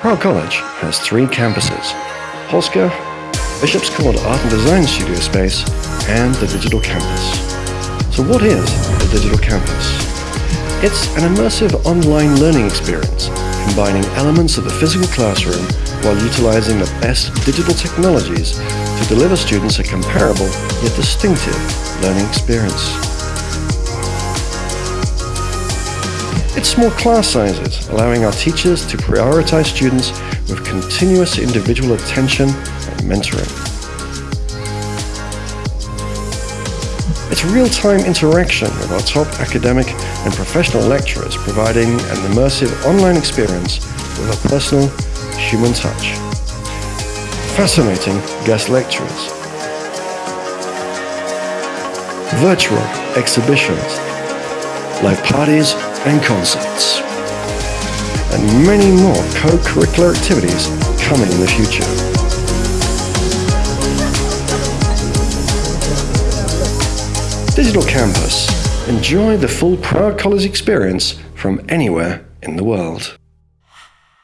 Prague College has three campuses, Polska, Bishop's Court Art and Design Studio Space, and the Digital Campus. So what is the Digital Campus? It's an immersive online learning experience, combining elements of the physical classroom while utilizing the best digital technologies to deliver students a comparable yet distinctive learning experience. It's small class sizes, allowing our teachers to prioritize students with continuous individual attention and mentoring. It's real-time interaction with our top academic and professional lecturers, providing an immersive online experience with a personal, human touch. Fascinating guest lecturers. Virtual exhibitions, live parties and concerts. And many more co-curricular activities coming in the future. Digital Campus. Enjoy the full Prague College experience from anywhere in the world.